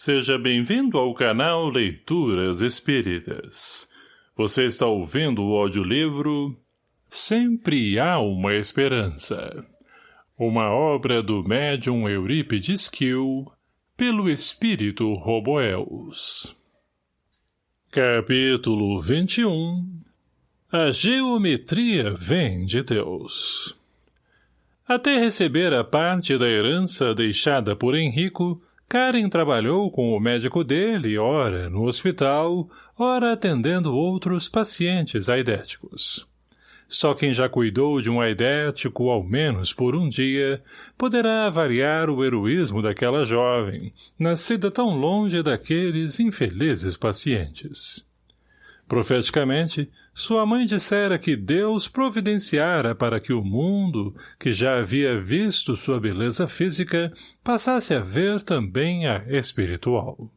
Seja bem-vindo ao canal Leituras Espíritas. Você está ouvindo o audiolivro Sempre Há Uma Esperança. Uma obra do médium Eurípides Kiel, pelo espírito Roboels. Capítulo 21 A geometria vem de Deus. Até receber a parte da herança deixada por Henrico, Karen trabalhou com o médico dele, ora no hospital, ora atendendo outros pacientes aidéticos. Só quem já cuidou de um aidético, ao menos por um dia, poderá avaliar o heroísmo daquela jovem, nascida tão longe daqueles infelizes pacientes. Profeticamente, sua mãe dissera que Deus providenciara para que o mundo, que já havia visto sua beleza física, passasse a ver também a espiritual.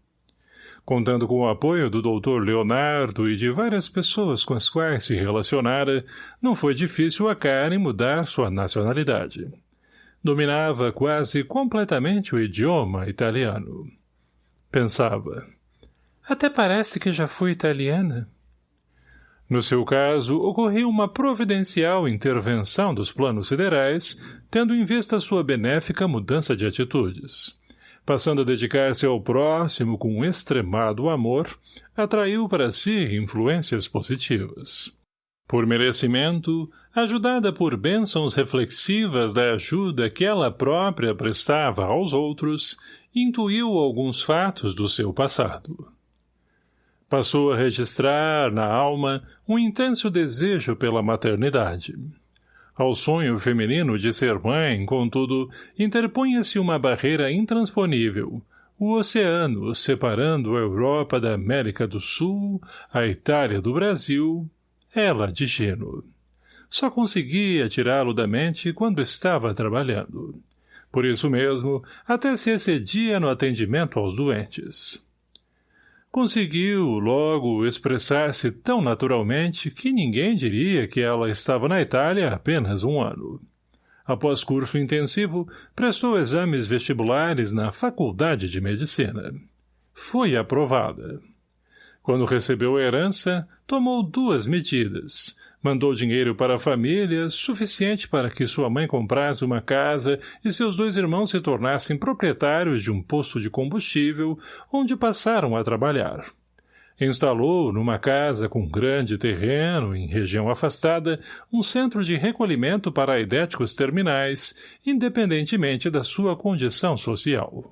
Contando com o apoio do doutor Leonardo e de várias pessoas com as quais se relacionara, não foi difícil a Karen mudar sua nacionalidade. Dominava quase completamente o idioma italiano. Pensava. Até parece que já fui italiana. No seu caso, ocorreu uma providencial intervenção dos planos siderais, tendo em vista sua benéfica mudança de atitudes. Passando a dedicar-se ao próximo com extremado amor, atraiu para si influências positivas. Por merecimento, ajudada por bênçãos reflexivas da ajuda que ela própria prestava aos outros, intuiu alguns fatos do seu passado. Passou a registrar, na alma, um intenso desejo pela maternidade. Ao sonho feminino de ser mãe, contudo, interpunha-se uma barreira intransponível, o oceano separando a Europa da América do Sul, a Itália do Brasil, ela de Gino. Só conseguia tirá-lo da mente quando estava trabalhando. Por isso mesmo, até se excedia no atendimento aos doentes. Conseguiu, logo, expressar-se tão naturalmente que ninguém diria que ela estava na Itália apenas um ano. Após curso intensivo, prestou exames vestibulares na Faculdade de Medicina. Foi aprovada. Quando recebeu a herança, tomou duas medidas. Mandou dinheiro para a família, suficiente para que sua mãe comprasse uma casa e seus dois irmãos se tornassem proprietários de um posto de combustível, onde passaram a trabalhar. Instalou, numa casa com grande terreno, em região afastada, um centro de recolhimento para aidéticos terminais, independentemente da sua condição social.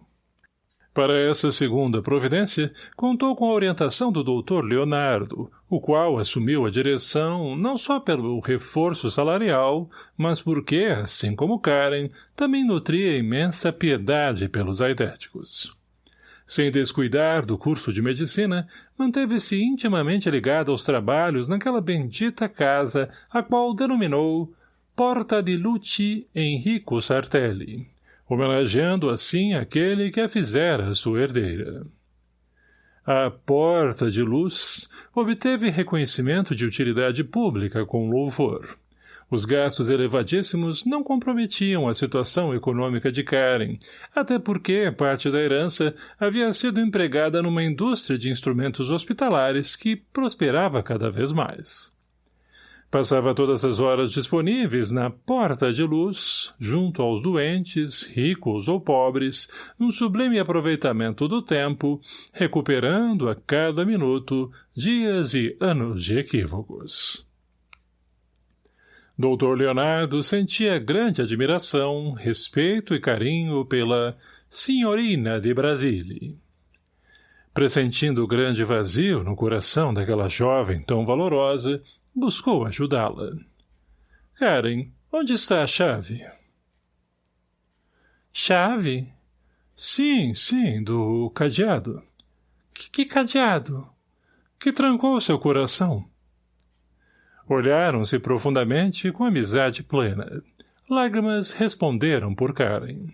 Para essa segunda providência, contou com a orientação do doutor Leonardo, o qual assumiu a direção não só pelo reforço salarial, mas porque, assim como Karen, também nutria imensa piedade pelos aidéticos. Sem descuidar do curso de medicina, manteve-se intimamente ligado aos trabalhos naquela bendita casa, a qual denominou Porta de Luci Enrico Sartelli, homenageando assim aquele que a fizera sua herdeira. A Porta de Luz obteve reconhecimento de utilidade pública com louvor. Os gastos elevadíssimos não comprometiam a situação econômica de Karen, até porque parte da herança havia sido empregada numa indústria de instrumentos hospitalares que prosperava cada vez mais. Passava todas as horas disponíveis na porta de luz, junto aos doentes, ricos ou pobres, num sublime aproveitamento do tempo, recuperando a cada minuto dias e anos de equívocos. Doutor Leonardo sentia grande admiração, respeito e carinho pela senhorina de Brasília. Pressentindo grande vazio no coração daquela jovem tão valorosa, Buscou ajudá-la. Karen, onde está a chave? Chave? Sim, sim, do cadeado. Que, cadeado? Que trancou seu coração? Olharam-se profundamente com amizade plena. Lágrimas responderam por Karen.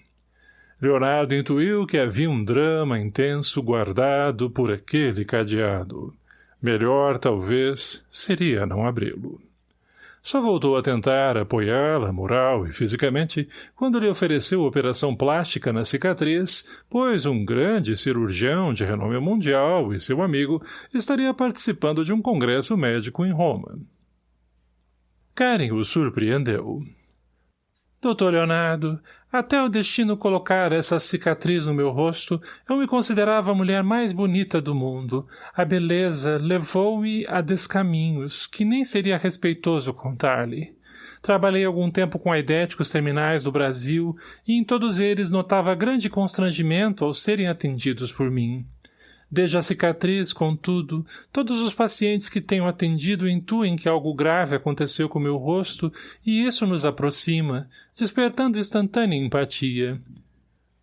Leonardo intuiu que havia um drama intenso guardado por aquele cadeado. Melhor, talvez, seria não abri-lo. Só voltou a tentar apoiá-la moral e fisicamente quando lhe ofereceu operação plástica na cicatriz, pois um grande cirurgião de renome mundial e seu amigo estaria participando de um congresso médico em Roma. Karen o surpreendeu. Doutor Leonardo, até o destino colocar essa cicatriz no meu rosto, eu me considerava a mulher mais bonita do mundo. A beleza levou-me a descaminhos, que nem seria respeitoso contar-lhe. Trabalhei algum tempo com aidéticos terminais do Brasil, e em todos eles notava grande constrangimento ao serem atendidos por mim. Desde a cicatriz, contudo, todos os pacientes que tenho atendido intuem que algo grave aconteceu com meu rosto e isso nos aproxima, despertando instantânea empatia.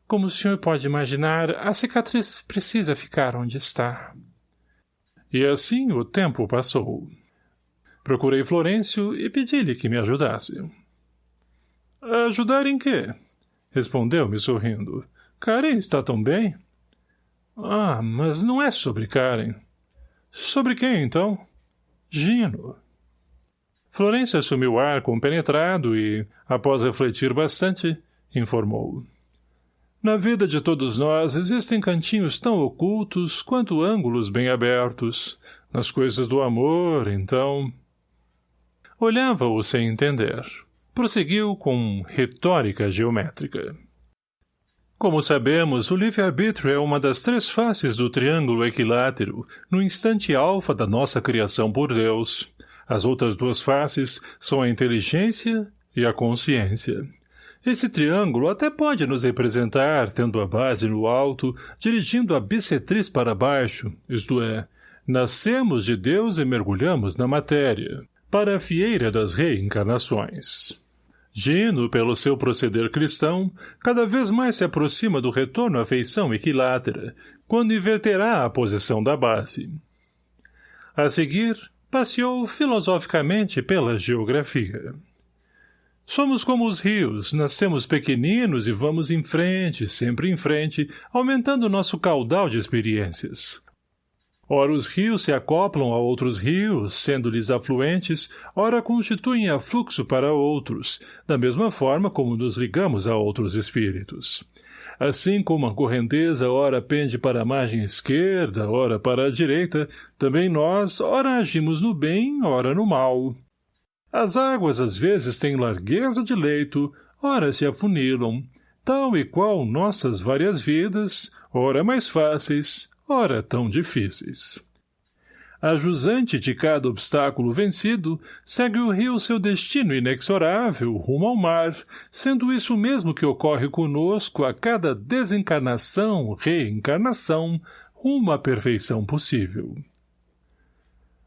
Como o senhor pode imaginar, a cicatriz precisa ficar onde está. E assim o tempo passou. Procurei Florencio e pedi-lhe que me ajudasse. Ajudar em quê? Respondeu-me sorrindo. Karen está tão bem? Ah, mas não é sobre Karen. Sobre quem, então? Gino. Florência assumiu o ar compenetrado e, após refletir bastante, informou. Na vida de todos nós existem cantinhos tão ocultos quanto ângulos bem abertos. Nas coisas do amor, então... Olhava-o sem entender. Prosseguiu com retórica geométrica. Como sabemos, o livre-arbítrio é uma das três faces do triângulo equilátero, no instante alfa da nossa criação por Deus. As outras duas faces são a inteligência e a consciência. Esse triângulo até pode nos representar, tendo a base no alto, dirigindo a bissetriz para baixo, isto é, nascemos de Deus e mergulhamos na matéria, para a fieira das reencarnações. Gino, pelo seu proceder cristão, cada vez mais se aproxima do retorno à feição equilátera, quando inverterá a posição da base. A seguir, passeou filosoficamente pela geografia. Somos como os rios, nascemos pequeninos e vamos em frente, sempre em frente, aumentando nosso caudal de experiências. Ora os rios se acoplam a outros rios, sendo-lhes afluentes, ora constituem afluxo para outros, da mesma forma como nos ligamos a outros espíritos. Assim como a correnteza ora pende para a margem esquerda, ora para a direita, também nós ora agimos no bem, ora no mal. As águas às vezes têm largueza de leito, ora se afunilam, tal e qual nossas várias vidas, ora mais fáceis, ora tão difíceis. A jusante de cada obstáculo vencido, segue o rio seu destino inexorável rumo ao mar, sendo isso mesmo que ocorre conosco a cada desencarnação, reencarnação, rumo à perfeição possível.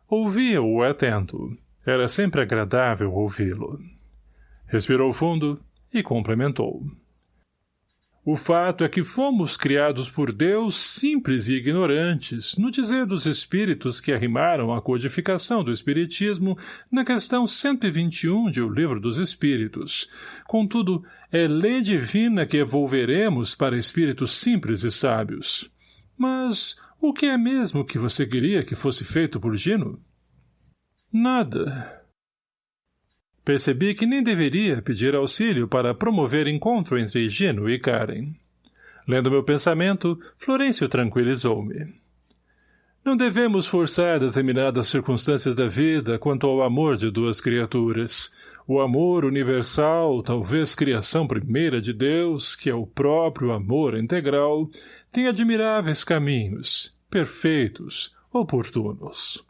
Ouvia-o atento. Era sempre agradável ouvi-lo. Respirou fundo e complementou. O fato é que fomos criados por Deus simples e ignorantes, no dizer dos espíritos que arrimaram a codificação do Espiritismo na questão 121 de O Livro dos Espíritos. Contudo, é lei divina que evolveremos para espíritos simples e sábios. Mas o que é mesmo que você queria que fosse feito por Gino? Nada. Percebi que nem deveria pedir auxílio para promover encontro entre Gino e Karen. Lendo meu pensamento, Florencio tranquilizou-me. Não devemos forçar determinadas circunstâncias da vida quanto ao amor de duas criaturas. O amor universal, talvez criação primeira de Deus, que é o próprio amor integral, tem admiráveis caminhos, perfeitos, oportunos.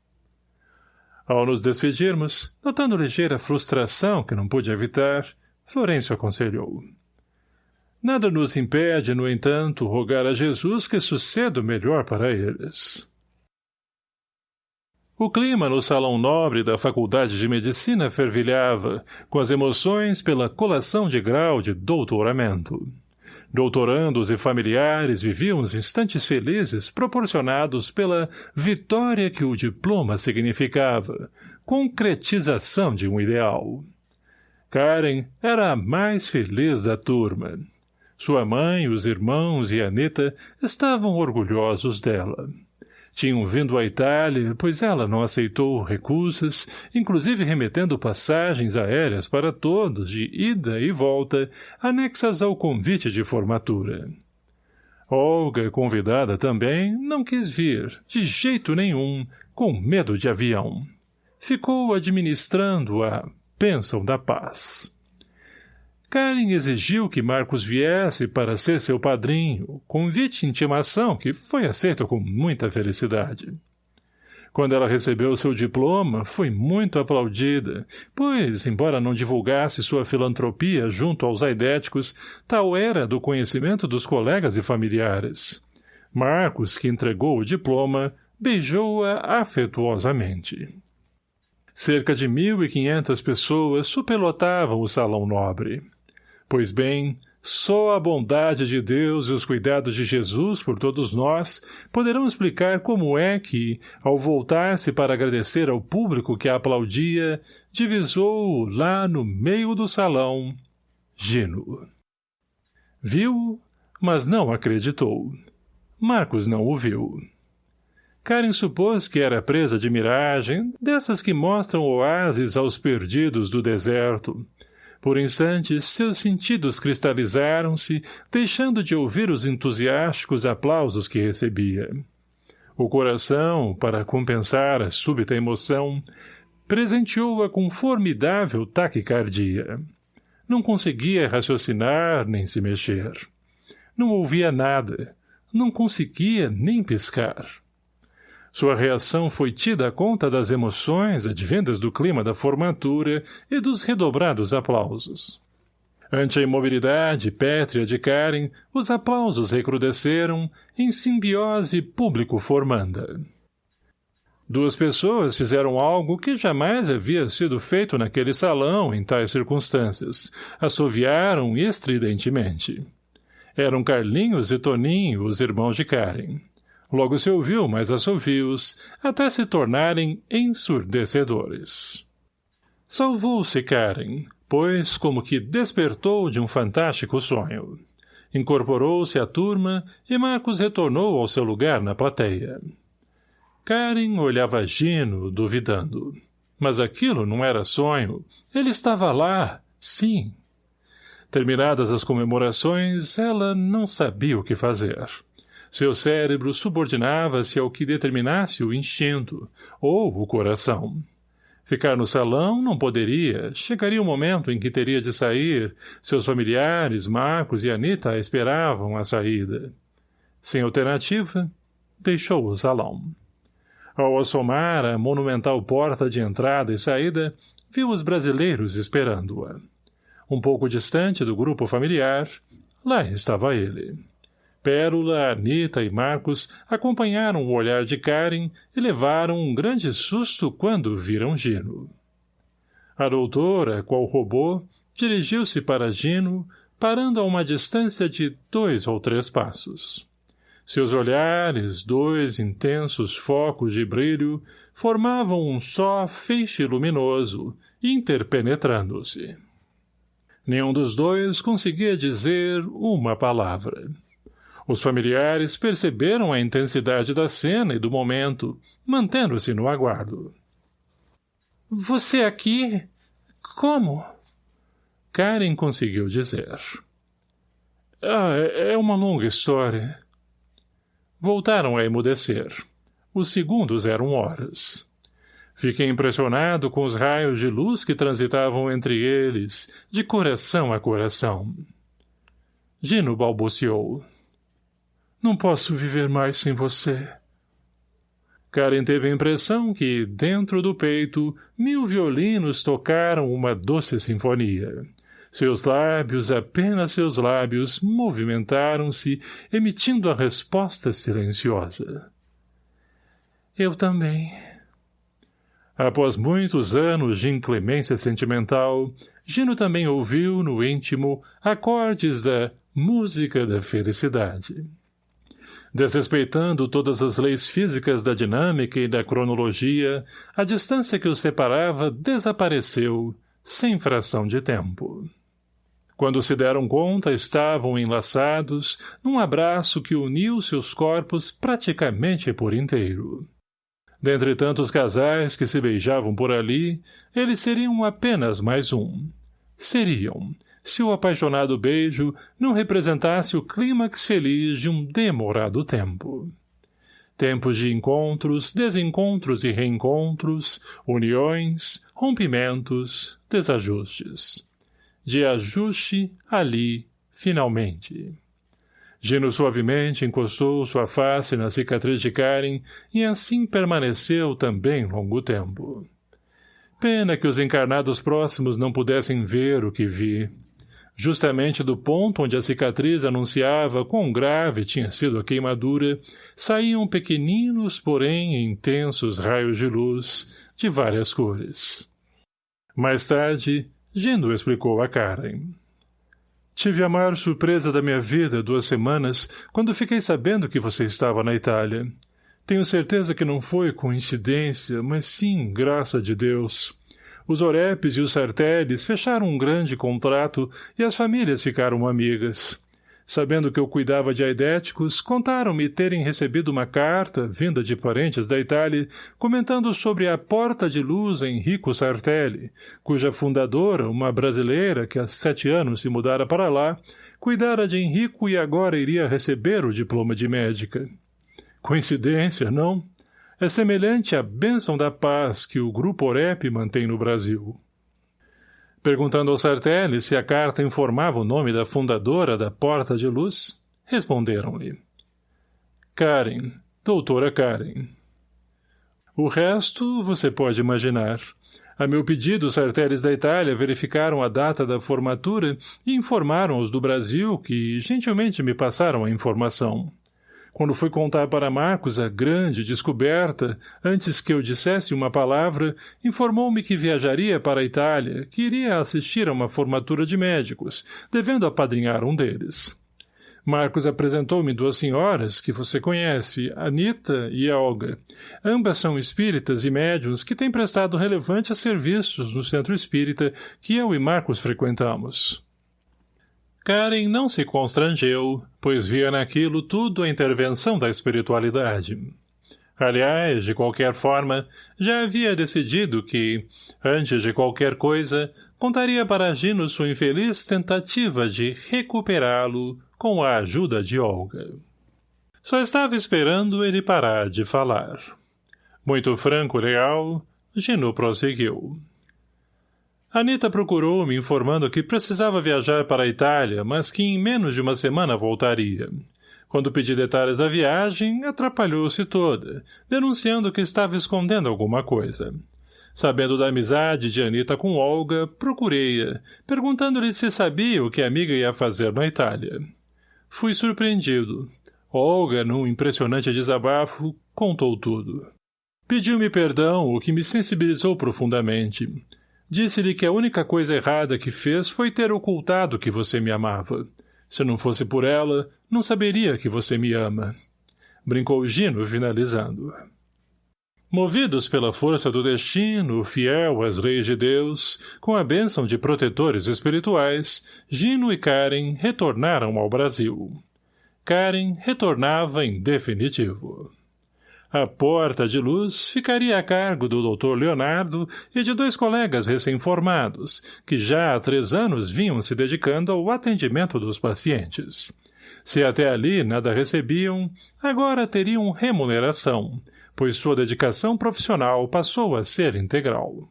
Ao nos despedirmos, notando ligeira frustração que não pude evitar, Florencio aconselhou. Nada nos impede, no entanto, rogar a Jesus que suceda o melhor para eles. O clima no salão nobre da Faculdade de Medicina fervilhava, com as emoções pela colação de grau de doutoramento. Doutorandos e familiares viviam os instantes felizes proporcionados pela vitória que o diploma significava, concretização de um ideal. Karen era a mais feliz da turma. Sua mãe, os irmãos e Anita estavam orgulhosos dela. Tinham vindo à Itália, pois ela não aceitou recusas, inclusive remetendo passagens aéreas para todos, de ida e volta, anexas ao convite de formatura. Olga, convidada também, não quis vir, de jeito nenhum, com medo de avião. Ficou administrando a Pensão da Paz. Karen exigiu que Marcos viesse para ser seu padrinho, convite e intimação que foi aceito com muita felicidade. Quando ela recebeu seu diploma, foi muito aplaudida, pois, embora não divulgasse sua filantropia junto aos aidéticos, tal era do conhecimento dos colegas e familiares. Marcos, que entregou o diploma, beijou-a afetuosamente. Cerca de mil e quinhentas pessoas superlotavam o salão nobre. Pois bem, só a bondade de Deus e os cuidados de Jesus por todos nós poderão explicar como é que, ao voltar-se para agradecer ao público que a aplaudia, divisou lá no meio do salão Gino. Viu, mas não acreditou. Marcos não o viu. Karen supôs que era presa de miragem, dessas que mostram oásis aos perdidos do deserto, por instantes, seus sentidos cristalizaram-se, deixando de ouvir os entusiásticos aplausos que recebia. O coração, para compensar a súbita emoção, presenteou-a com formidável taquicardia. Não conseguia raciocinar nem se mexer. Não ouvia nada. Não conseguia nem piscar. Sua reação foi tida conta das emoções advindas do clima da formatura e dos redobrados aplausos. Ante a imobilidade pétrea de Karen, os aplausos recrudesceram em simbiose público-formanda. Duas pessoas fizeram algo que jamais havia sido feito naquele salão em tais circunstâncias. Assoviaram estridentemente. Eram Carlinhos e Toninho, os irmãos de Karen. Logo se ouviu mais assovios, até se tornarem ensurdecedores. Salvou-se Karen, pois como que despertou de um fantástico sonho. Incorporou-se à turma e Marcos retornou ao seu lugar na plateia. Karen olhava Gino, duvidando. Mas aquilo não era sonho. Ele estava lá, sim. Terminadas as comemorações, ela não sabia o que fazer. Seu cérebro subordinava-se ao que determinasse o instinto, ou o coração. Ficar no salão não poderia. Chegaria o momento em que teria de sair. Seus familiares, Marcos e Anita, esperavam a saída. Sem alternativa, deixou o salão. Ao assomar a monumental porta de entrada e saída, viu os brasileiros esperando-a. Um pouco distante do grupo familiar, lá estava ele. Pérola, Anita e Marcos acompanharam o olhar de Karen e levaram um grande susto quando viram Gino. A doutora, qual robô, dirigiu-se para Gino, parando a uma distância de dois ou três passos. Seus olhares, dois intensos focos de brilho, formavam um só feixe luminoso, interpenetrando-se. Nenhum dos dois conseguia dizer uma palavra. Os familiares perceberam a intensidade da cena e do momento, mantendo-se no aguardo. — Você aqui? Como? Karen conseguiu dizer. — Ah, é, é uma longa história. Voltaram a emudecer. Os segundos eram horas. Fiquei impressionado com os raios de luz que transitavam entre eles, de coração a coração. Gino balbuciou. Não posso viver mais sem você. Karen teve a impressão que, dentro do peito, mil violinos tocaram uma doce sinfonia. Seus lábios, apenas seus lábios, movimentaram-se, emitindo a resposta silenciosa. Eu também. Após muitos anos de inclemência sentimental, Gino também ouviu, no íntimo, acordes da música da felicidade. Desrespeitando todas as leis físicas da dinâmica e da cronologia, a distância que os separava desapareceu, sem fração de tempo. Quando se deram conta, estavam enlaçados num abraço que uniu seus corpos praticamente por inteiro. Dentre tantos casais que se beijavam por ali, eles seriam apenas mais um. Seriam, se o apaixonado beijo não representasse o clímax feliz de um demorado tempo. Tempos de encontros, desencontros e reencontros, uniões, rompimentos, desajustes de ajuste ali, finalmente. Gino suavemente encostou sua face na cicatriz de Karen e assim permaneceu também longo tempo. Pena que os encarnados próximos não pudessem ver o que vi. Justamente do ponto onde a cicatriz anunciava quão grave tinha sido a queimadura, saíam pequeninos, porém intensos raios de luz, de várias cores. Mais tarde, Gendo explicou a Karen. Tive a maior surpresa da minha vida duas semanas quando fiquei sabendo que você estava na Itália. Tenho certeza que não foi coincidência, mas sim graça de Deus. Os Orepes e os Sarteles fecharam um grande contrato e as famílias ficaram amigas. Sabendo que eu cuidava de aidéticos, contaram-me terem recebido uma carta, vinda de parentes da Itália, comentando sobre a Porta de Luz Enrico Sartelli, cuja fundadora, uma brasileira que há sete anos se mudara para lá, cuidara de Henrico e agora iria receber o diploma de médica. Coincidência, não? É semelhante à bênção da paz que o Grupo Orep mantém no Brasil. Perguntando ao Sartelli se a carta informava o nome da fundadora da Porta de Luz, responderam-lhe. Karen, doutora Karen. O resto você pode imaginar. A meu pedido, os Sarteles da Itália verificaram a data da formatura e informaram os do Brasil que gentilmente me passaram a informação. Quando fui contar para Marcos a grande descoberta, antes que eu dissesse uma palavra, informou-me que viajaria para a Itália, que iria assistir a uma formatura de médicos, devendo apadrinhar um deles. Marcos apresentou-me duas senhoras, que você conhece, Anita e Olga. Ambas são espíritas e médiuns que têm prestado relevantes serviços no centro espírita que eu e Marcos frequentamos. Karen não se constrangeu, pois via naquilo tudo a intervenção da espiritualidade. Aliás, de qualquer forma, já havia decidido que, antes de qualquer coisa, contaria para Gino sua infeliz tentativa de recuperá-lo com a ajuda de Olga. Só estava esperando ele parar de falar. Muito franco e leal, Gino prosseguiu. Anita procurou-me informando que precisava viajar para a Itália, mas que em menos de uma semana voltaria. Quando pedi detalhes da viagem, atrapalhou-se toda, denunciando que estava escondendo alguma coisa. Sabendo da amizade de Anita com Olga, procurei-a, perguntando-lhe se sabia o que a amiga ia fazer na Itália. Fui surpreendido. Olga, num impressionante desabafo, contou tudo. Pediu-me perdão, o que me sensibilizou profundamente. Disse-lhe que a única coisa errada que fez foi ter ocultado que você me amava. Se não fosse por ela, não saberia que você me ama. Brincou Gino, finalizando. Movidos pela força do destino, fiel às leis de Deus, com a bênção de protetores espirituais, Gino e Karen retornaram ao Brasil. Karen retornava em definitivo. A porta de luz ficaria a cargo do Dr. Leonardo e de dois colegas recém-formados, que já há três anos vinham se dedicando ao atendimento dos pacientes. Se até ali nada recebiam, agora teriam remuneração, pois sua dedicação profissional passou a ser integral.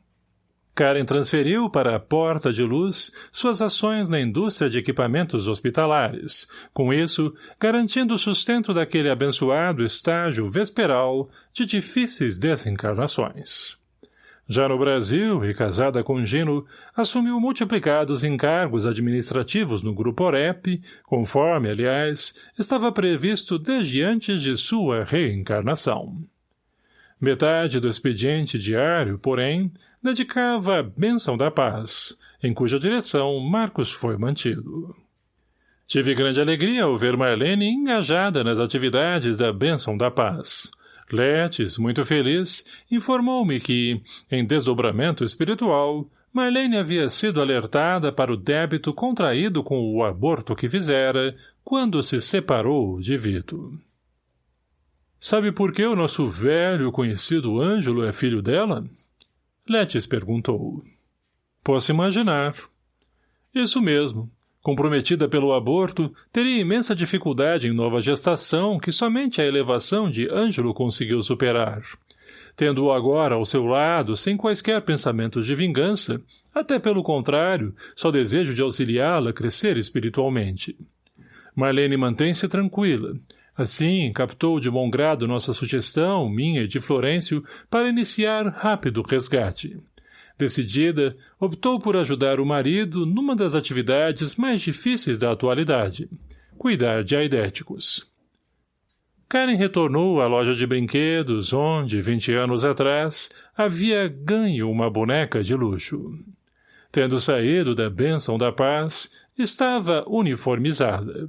Karen transferiu para a Porta de Luz suas ações na indústria de equipamentos hospitalares, com isso, garantindo o sustento daquele abençoado estágio vesperal de difíceis desencarnações. Já no Brasil, e casada com Gino, assumiu multiplicados encargos administrativos no Grupo Orep, conforme, aliás, estava previsto desde antes de sua reencarnação. Metade do expediente diário, porém, dedicava a bênção da paz, em cuja direção Marcos foi mantido. Tive grande alegria ao ver Marlene engajada nas atividades da bênção da paz. Letes, muito feliz, informou-me que, em desdobramento espiritual, Marlene havia sido alertada para o débito contraído com o aborto que fizera quando se separou de Vito. Sabe por que o nosso velho conhecido Ângelo é filho dela? Letes perguntou. Posso imaginar. Isso mesmo. Comprometida pelo aborto, teria imensa dificuldade em nova gestação que somente a elevação de Ângelo conseguiu superar tendo-o agora ao seu lado sem quaisquer pensamentos de vingança, até pelo contrário, só desejo de auxiliá-la a crescer espiritualmente. Marlene mantém-se tranquila. Assim, captou de bom grado nossa sugestão, minha e de Florencio, para iniciar rápido resgate. Decidida, optou por ajudar o marido numa das atividades mais difíceis da atualidade, cuidar de aidéticos. Karen retornou à loja de brinquedos, onde, vinte anos atrás, havia ganho uma boneca de luxo. Tendo saído da bênção da paz, estava uniformizada.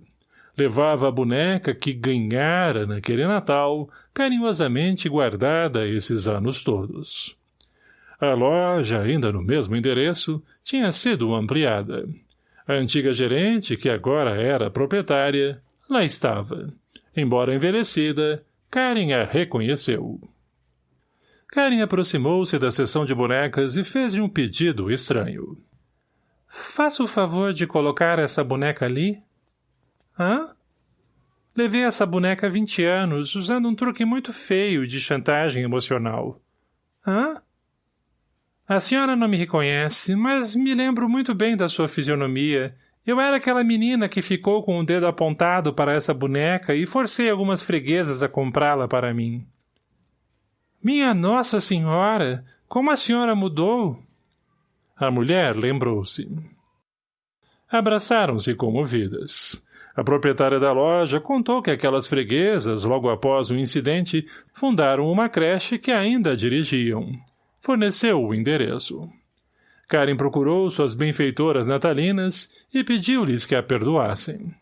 Levava a boneca que ganhara naquele Natal, carinhosamente guardada esses anos todos. A loja, ainda no mesmo endereço, tinha sido ampliada. A antiga gerente, que agora era proprietária, lá estava Embora envelhecida, Karen a reconheceu. Karen aproximou-se da seção de bonecas e fez-lhe um pedido estranho. — Faça o favor de colocar essa boneca ali? — Hã? Levei essa boneca há vinte anos, usando um truque muito feio de chantagem emocional. — Hã? A senhora não me reconhece, mas me lembro muito bem da sua fisionomia eu era aquela menina que ficou com o dedo apontado para essa boneca e forcei algumas freguesas a comprá-la para mim. Minha Nossa Senhora! Como a senhora mudou? A mulher lembrou-se. Abraçaram-se comovidas. A proprietária da loja contou que aquelas freguesas, logo após o incidente, fundaram uma creche que ainda dirigiam. Forneceu o endereço. Karen procurou suas benfeitoras natalinas e pediu-lhes que a perdoassem.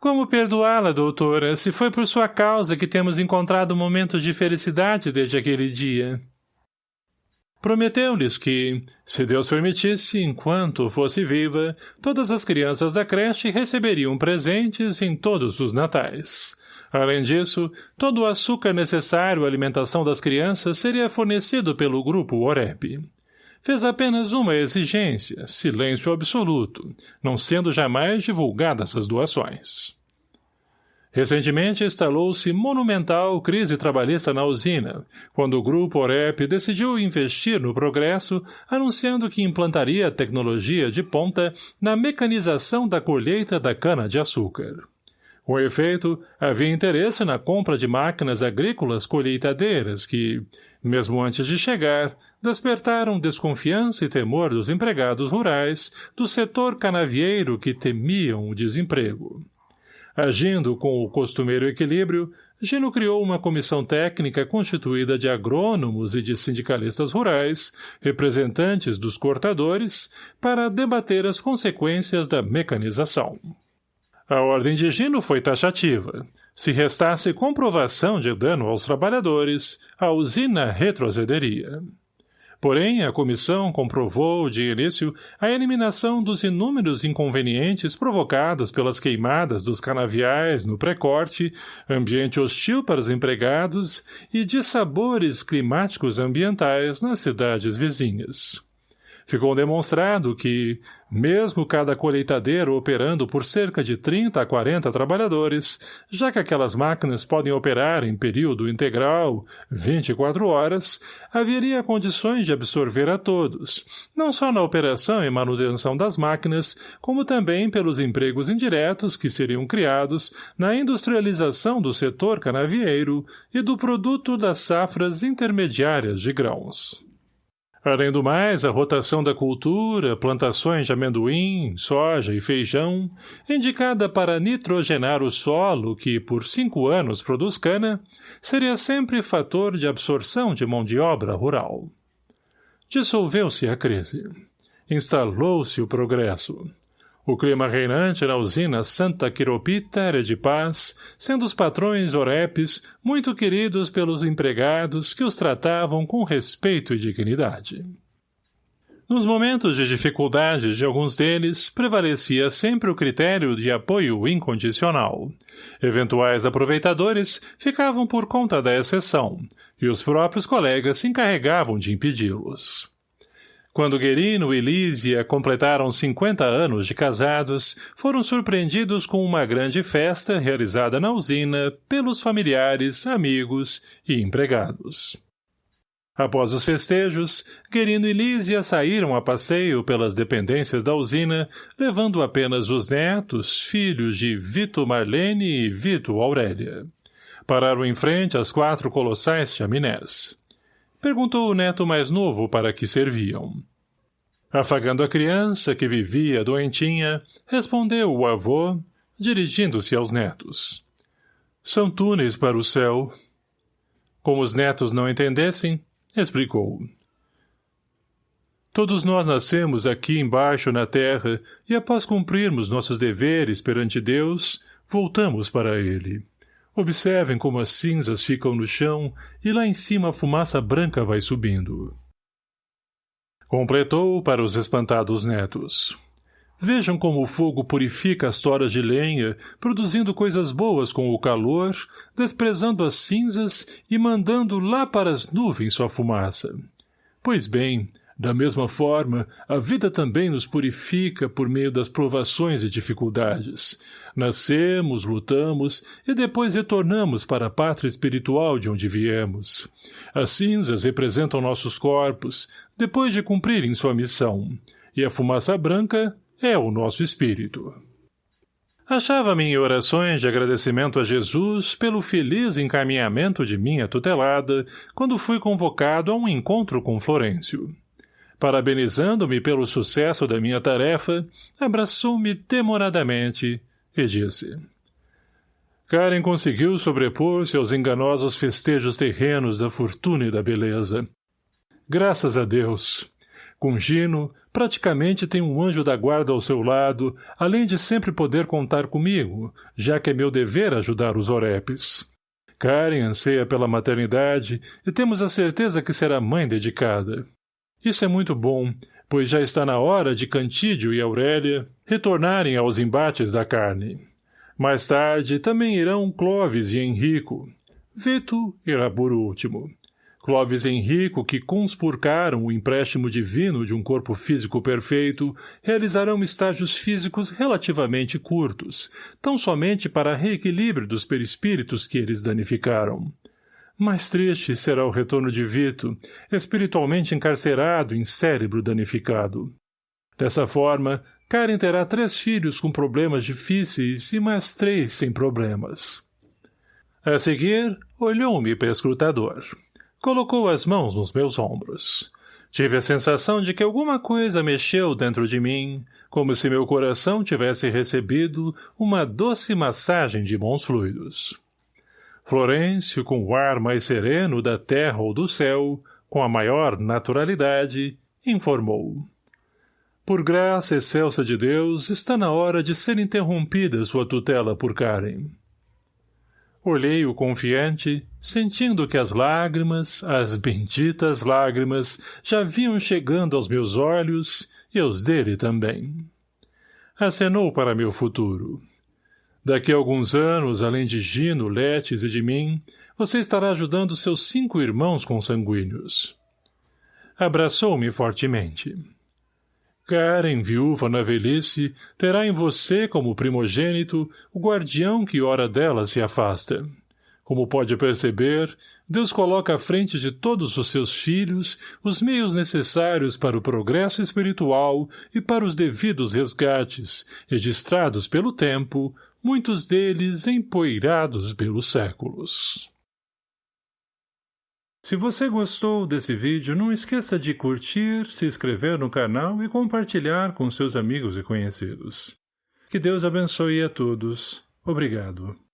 Como perdoá-la, doutora, se foi por sua causa que temos encontrado momentos de felicidade desde aquele dia? Prometeu-lhes que, se Deus permitisse, enquanto fosse viva, todas as crianças da creche receberiam presentes em todos os natais. Além disso, todo o açúcar necessário à alimentação das crianças seria fornecido pelo grupo OREP fez apenas uma exigência, silêncio absoluto, não sendo jamais divulgadas as doações. Recentemente instalou-se monumental crise trabalhista na usina, quando o grupo OREP decidiu investir no progresso, anunciando que implantaria tecnologia de ponta na mecanização da colheita da cana-de-açúcar. Com efeito, havia interesse na compra de máquinas agrícolas colheitadeiras que, mesmo antes de chegar, despertaram desconfiança e temor dos empregados rurais do setor canavieiro que temiam o desemprego. Agindo com o costumeiro equilíbrio, Gino criou uma comissão técnica constituída de agrônomos e de sindicalistas rurais, representantes dos cortadores, para debater as consequências da mecanização. A ordem de Gino foi taxativa. Se restasse comprovação de dano aos trabalhadores, a usina retrocederia. Porém, a comissão comprovou, de início, a eliminação dos inúmeros inconvenientes provocados pelas queimadas dos canaviais no pré-corte, ambiente hostil para os empregados e dissabores climáticos ambientais nas cidades vizinhas. Ficou demonstrado que, mesmo cada colheitadeiro operando por cerca de 30 a 40 trabalhadores, já que aquelas máquinas podem operar em período integral, 24 horas, haveria condições de absorver a todos, não só na operação e manutenção das máquinas, como também pelos empregos indiretos que seriam criados na industrialização do setor canavieiro e do produto das safras intermediárias de grãos. Além do mais, a rotação da cultura, plantações de amendoim, soja e feijão, indicada para nitrogenar o solo que, por cinco anos, produz cana, seria sempre fator de absorção de mão de obra rural. Dissolveu-se a crise. Instalou-se o progresso. O clima reinante na usina Santa Quiropita era de paz, sendo os patrões orepes muito queridos pelos empregados que os tratavam com respeito e dignidade. Nos momentos de dificuldade de alguns deles, prevalecia sempre o critério de apoio incondicional. Eventuais aproveitadores ficavam por conta da exceção, e os próprios colegas se encarregavam de impedi-los. Quando Guerino e Lísia completaram 50 anos de casados, foram surpreendidos com uma grande festa realizada na usina pelos familiares, amigos e empregados. Após os festejos, Querino e Lísia saíram a passeio pelas dependências da usina, levando apenas os netos, filhos de Vito Marlene e Vito Aurélia. Pararam em frente às quatro colossais chaminés. Perguntou o neto mais novo para que serviam. Afagando a criança, que vivia doentinha, respondeu o avô, dirigindo-se aos netos. São túneis para o céu. Como os netos não entendessem, explicou. Todos nós nascemos aqui embaixo na terra e após cumprirmos nossos deveres perante Deus, voltamos para ele. Observem como as cinzas ficam no chão e lá em cima a fumaça branca vai subindo. Completou para os espantados netos. Vejam como o fogo purifica as toras de lenha, produzindo coisas boas com o calor, desprezando as cinzas e mandando lá para as nuvens sua fumaça. Pois bem, da mesma forma, a vida também nos purifica por meio das provações e dificuldades. Nascemos, lutamos e depois retornamos para a pátria espiritual de onde viemos. As cinzas representam nossos corpos, depois de cumprirem sua missão, e a fumaça branca é o nosso espírito. Achava-me em orações de agradecimento a Jesus pelo feliz encaminhamento de minha tutelada quando fui convocado a um encontro com Florêncio. Parabenizando-me pelo sucesso da minha tarefa, abraçou-me demoradamente e disse Karen conseguiu sobrepor-se aos enganosos festejos terrenos da fortuna e da beleza. Graças a Deus! Com Gino, praticamente tem um anjo da guarda ao seu lado, além de sempre poder contar comigo, já que é meu dever ajudar os orepes. Karen anseia pela maternidade e temos a certeza que será mãe dedicada. Isso é muito bom, pois já está na hora de Cantídio e Aurélia retornarem aos embates da carne. Mais tarde também irão Clovis e Henrico. Vito irá por último. Clovis e Henrico, que conspurcaram o empréstimo divino de um corpo físico perfeito, realizarão estágios físicos relativamente curtos, tão somente para reequilíbrio dos perispíritos que eles danificaram. Mais triste será o retorno de Vito, espiritualmente encarcerado em cérebro danificado. Dessa forma, Karen terá três filhos com problemas difíceis e mais três sem problemas. A seguir, olhou-me escrutador. Colocou as mãos nos meus ombros. Tive a sensação de que alguma coisa mexeu dentro de mim, como se meu coração tivesse recebido uma doce massagem de bons fluidos. Florêncio, com o ar mais sereno da terra ou do céu, com a maior naturalidade, informou. Por graça excelsa de Deus, está na hora de ser interrompida sua tutela por Karen. Olhei-o confiante, sentindo que as lágrimas, as benditas lágrimas, já vinham chegando aos meus olhos e aos dele também. Acenou para meu futuro. Daqui a alguns anos, além de Gino, Letes e de mim, você estará ajudando seus cinco irmãos consanguíneos. Abraçou-me fortemente. Karen, viúva na velhice, terá em você, como primogênito, o guardião que hora dela se afasta. Como pode perceber, Deus coloca à frente de todos os seus filhos os meios necessários para o progresso espiritual e para os devidos resgates, registrados pelo tempo, muitos deles empoeirados pelos séculos. Se você gostou desse vídeo, não esqueça de curtir, se inscrever no canal e compartilhar com seus amigos e conhecidos. Que Deus abençoe a todos. Obrigado.